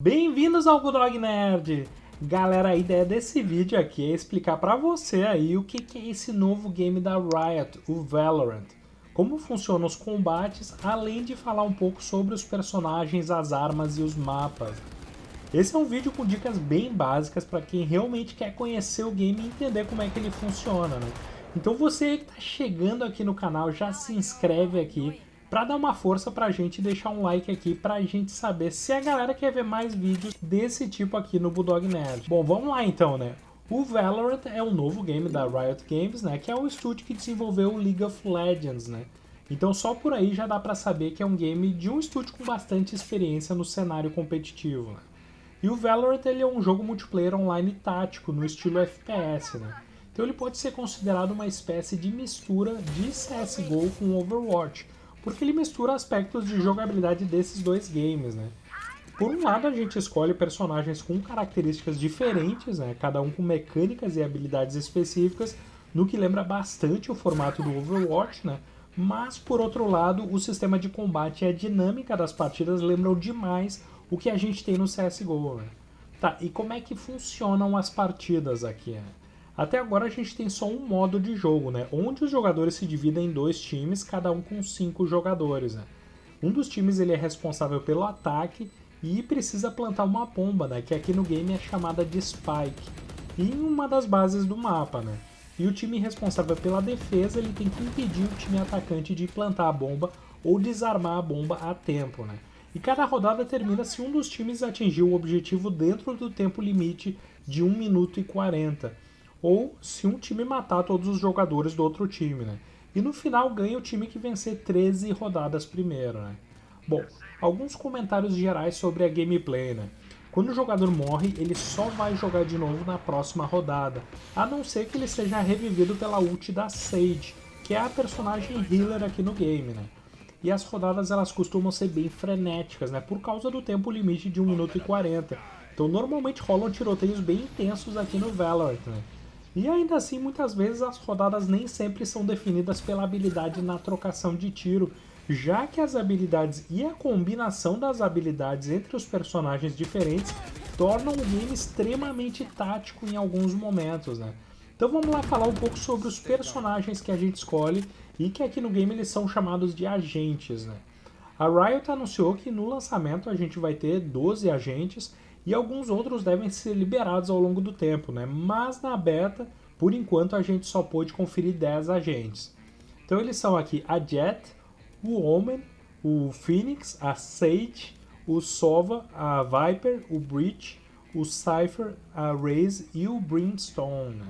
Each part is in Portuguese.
Bem-vindos ao Bulldog Nerd! Galera, a ideia desse vídeo aqui é explicar pra você aí o que, que é esse novo game da Riot, o Valorant. Como funcionam os combates, além de falar um pouco sobre os personagens, as armas e os mapas. Esse é um vídeo com dicas bem básicas para quem realmente quer conhecer o game e entender como é que ele funciona, né? Então você que está chegando aqui no canal, já se inscreve aqui para dar uma força pra gente e deixar um like aqui pra gente saber se a galera quer ver mais vídeos desse tipo aqui no Bulldog Nerd. Bom, vamos lá então, né? O Valorant é um novo game da Riot Games, né? Que é o estúdio que desenvolveu o League of Legends, né? Então só por aí já dá pra saber que é um game de um estúdio com bastante experiência no cenário competitivo, né? E o Valorant ele é um jogo multiplayer online tático, no estilo FPS, né? Então ele pode ser considerado uma espécie de mistura de CSGO com Overwatch, porque ele mistura aspectos de jogabilidade desses dois games, né? Por um lado, a gente escolhe personagens com características diferentes, né? cada um com mecânicas e habilidades específicas, no que lembra bastante o formato do Overwatch, né? mas por outro lado, o sistema de combate e a dinâmica das partidas lembram demais o que a gente tem no CSGO. Né? Tá, e como é que funcionam as partidas aqui? Né? Até agora a gente tem só um modo de jogo, né? Onde os jogadores se dividem em dois times, cada um com cinco jogadores, né? Um dos times ele é responsável pelo ataque e precisa plantar uma bomba, né? Que aqui no game é chamada de Spike, em uma das bases do mapa, né? E o time responsável pela defesa ele tem que impedir o time atacante de plantar a bomba ou desarmar a bomba a tempo, né? E cada rodada termina se um dos times atingir o objetivo dentro do tempo limite de 1 minuto e 40 ou se um time matar todos os jogadores do outro time, né? E no final ganha o time que vencer 13 rodadas primeiro, né? Bom, alguns comentários gerais sobre a gameplay, né? Quando o jogador morre, ele só vai jogar de novo na próxima rodada, a não ser que ele seja revivido pela ult da Sage, que é a personagem healer aqui no game, né? E as rodadas elas costumam ser bem frenéticas, né? Por causa do tempo limite de 1 minuto e 40. Então normalmente rolam tiroteios bem intensos aqui no Valorant, né? E ainda assim, muitas vezes as rodadas nem sempre são definidas pela habilidade na trocação de tiro, já que as habilidades e a combinação das habilidades entre os personagens diferentes tornam o game extremamente tático em alguns momentos, né? Então vamos lá falar um pouco sobre os personagens que a gente escolhe e que aqui no game eles são chamados de agentes, né? A Riot anunciou que no lançamento a gente vai ter 12 agentes e alguns outros devem ser liberados ao longo do tempo, né? mas na beta, por enquanto, a gente só pôde conferir 10 agentes. Então eles são aqui a Jet, o Omen, o Phoenix, a Sage, o Sova, a Viper, o Breach, o Cypher, a Raze e o Brimstone.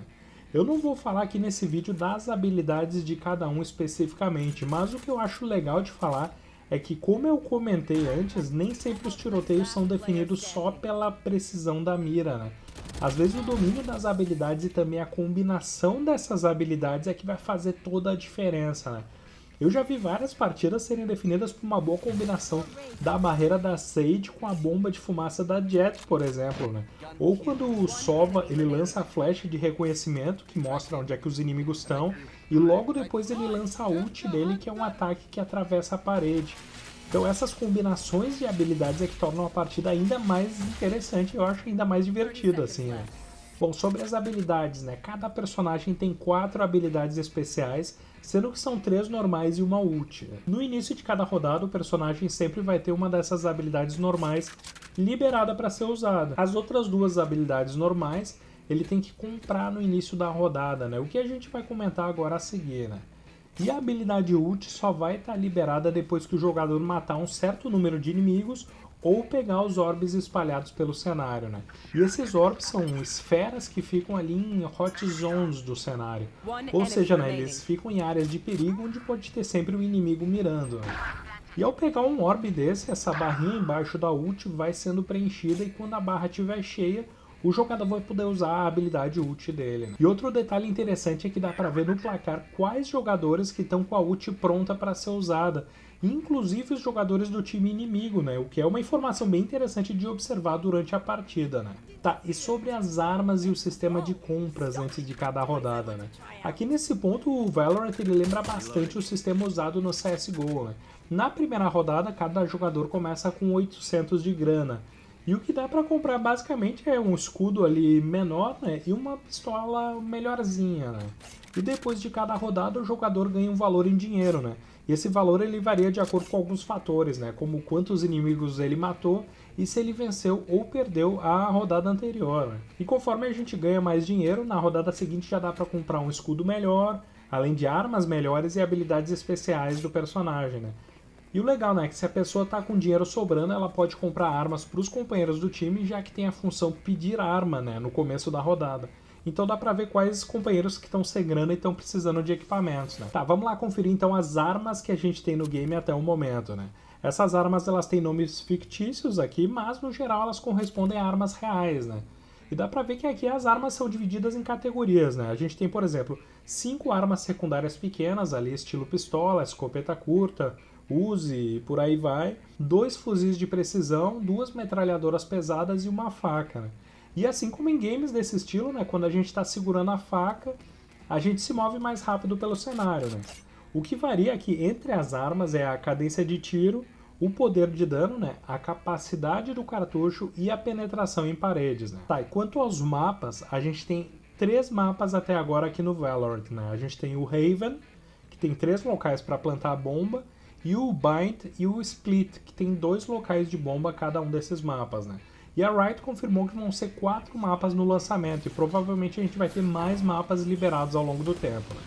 Eu não vou falar aqui nesse vídeo das habilidades de cada um especificamente, mas o que eu acho legal de falar é que, como eu comentei antes, nem sempre os tiroteios são definidos só pela precisão da mira, né? Às vezes o domínio das habilidades e também a combinação dessas habilidades é que vai fazer toda a diferença, né? Eu já vi várias partidas serem definidas por uma boa combinação da barreira da Sage com a bomba de fumaça da Jet, por exemplo, né? Ou quando o Sova ele lança a flecha de reconhecimento que mostra onde é que os inimigos estão e logo depois ele lança a ult dele que é um ataque que atravessa a parede. Então essas combinações de habilidades é que tornam a partida ainda mais interessante, eu acho ainda mais divertida assim, né? Bom, sobre as habilidades, né? Cada personagem tem quatro habilidades especiais, sendo que são três normais e uma ult. No início de cada rodada, o personagem sempre vai ter uma dessas habilidades normais liberada para ser usada. As outras duas habilidades normais, ele tem que comprar no início da rodada, né? O que a gente vai comentar agora a seguir, né? E a habilidade ult só vai estar tá liberada depois que o jogador matar um certo número de inimigos ou pegar os orbes espalhados pelo cenário, né? E esses orbes são esferas que ficam ali em hot zones do cenário. Ou seja, né, eles ficam em áreas de perigo onde pode ter sempre um inimigo mirando. Né? E ao pegar um orbe desse, essa barrinha embaixo da ult vai sendo preenchida e quando a barra estiver cheia, o jogador vai poder usar a habilidade ult dele. Né? E outro detalhe interessante é que dá para ver no placar quais jogadores que estão com a ult pronta para ser usada, inclusive os jogadores do time inimigo, né? O que é uma informação bem interessante de observar durante a partida, né? Tá, e sobre as armas e o sistema de compras antes de cada rodada, né? Aqui nesse ponto o Valorant ele lembra bastante o sistema usado no CSGO, né? Na primeira rodada, cada jogador começa com 800 de grana, E o que dá para comprar basicamente é um escudo ali menor, né? E uma pistola melhorzinha, né? E depois de cada rodada o jogador ganha um valor em dinheiro, né? E esse valor ele varia de acordo com alguns fatores, né? Como quantos inimigos ele matou e se ele venceu ou perdeu a rodada anterior. Né? E conforme a gente ganha mais dinheiro, na rodada seguinte já dá para comprar um escudo melhor, além de armas melhores e habilidades especiais do personagem, né? E o legal, né, é que se a pessoa tá com dinheiro sobrando, ela pode comprar armas para os companheiros do time, já que tem a função pedir arma, né, no começo da rodada. Então dá pra ver quais companheiros que estão sem grana e estão precisando de equipamentos, né? Tá, vamos lá conferir então as armas que a gente tem no game até o momento, né? Essas armas elas têm nomes fictícios aqui, mas no geral elas correspondem a armas reais, né? E dá pra ver que aqui as armas são divididas em categorias, né? A gente tem, por exemplo, cinco armas secundárias pequenas ali, estilo pistola, escopeta curta, Uzi e por aí vai, dois fuzis de precisão, duas metralhadoras pesadas e uma faca, né? E assim como em games desse estilo, né, quando a gente está segurando a faca, a gente se move mais rápido pelo cenário, né? O que varia aqui entre as armas é a cadência de tiro, o poder de dano, né, a capacidade do cartucho e a penetração em paredes. Né? Tá, e quanto aos mapas, a gente tem três mapas até agora aqui no Valorant. Né? A gente tem o Haven, que tem três locais para plantar a bomba, e o Bind e o Split, que tem dois locais de bomba cada um desses mapas. Né? E a Riot confirmou que vão ser quatro mapas no lançamento, e provavelmente a gente vai ter mais mapas liberados ao longo do tempo. Né?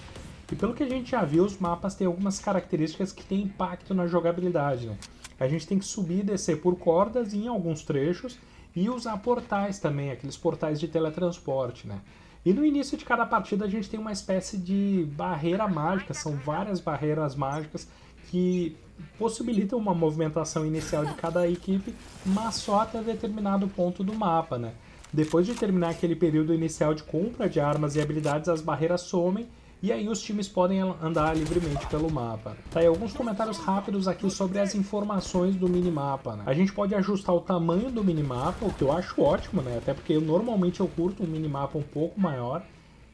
E pelo que a gente já viu, os mapas têm algumas características que têm impacto na jogabilidade. Né? A gente tem que subir e descer por cordas em alguns trechos e usar portais também, aqueles portais de teletransporte. Né? E no início de cada partida a gente tem uma espécie de barreira mágica, são várias barreiras mágicas que possibilitam uma movimentação inicial de cada equipe, mas só até determinado ponto do mapa. Né? Depois de terminar aquele período inicial de compra de armas e habilidades, as barreiras somem e aí os times podem andar livremente pelo mapa. Tá aí alguns comentários rápidos aqui sobre as informações do minimapa. Né? A gente pode ajustar o tamanho do minimapa, o que eu acho ótimo, né? Até porque eu, normalmente eu curto um minimapa um pouco maior.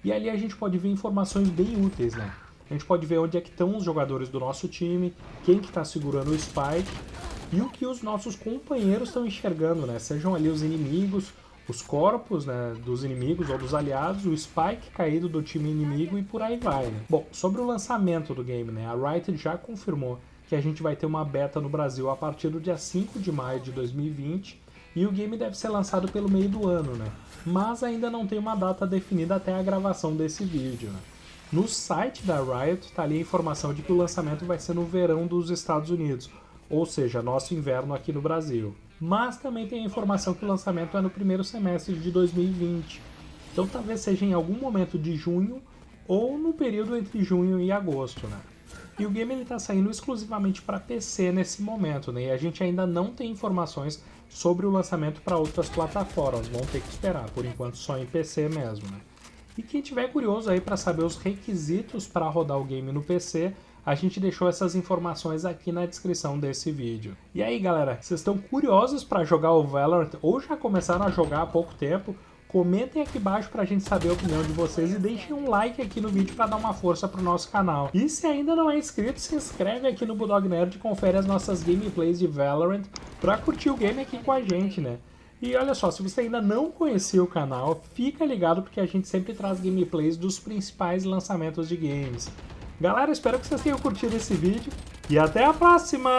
E ali a gente pode ver informações bem úteis, né? A gente pode ver onde é que estão os jogadores do nosso time, quem que está segurando o spike e o que os nossos companheiros estão enxergando, né? Sejam ali os inimigos, os corpos né, dos inimigos ou dos aliados, o Spike caído do time inimigo e por aí vai. Né? Bom, sobre o lançamento do game, né, a Riot já confirmou que a gente vai ter uma beta no Brasil a partir do dia 5 de maio de 2020 e o game deve ser lançado pelo meio do ano, né? mas ainda não tem uma data definida até a gravação desse vídeo. Né? No site da Riot está ali a informação de que o lançamento vai ser no verão dos Estados Unidos, ou seja, nosso inverno aqui no Brasil mas também tem a informação que o lançamento é no primeiro semestre de 2020. Então talvez seja em algum momento de junho ou no período entre junho e agosto, né? E o game está saindo exclusivamente para PC nesse momento, né? E a gente ainda não tem informações sobre o lançamento para outras plataformas, vão ter que esperar, por enquanto só em PC mesmo, né? E quem tiver curioso aí para saber os requisitos para rodar o game no PC, a gente deixou essas informações aqui na descrição desse vídeo. E aí galera, vocês estão curiosos para jogar o Valorant ou já começaram a jogar há pouco tempo? Comentem aqui embaixo pra gente saber a opinião de vocês e deixem um like aqui no vídeo para dar uma força pro nosso canal. E se ainda não é inscrito, se inscreve aqui no Bulldog Nerd e confere as nossas gameplays de Valorant pra curtir o game aqui com a gente, né? E olha só, se você ainda não conhecia o canal, fica ligado porque a gente sempre traz gameplays dos principais lançamentos de games. Galera, espero que vocês tenham curtido esse vídeo e até a próxima!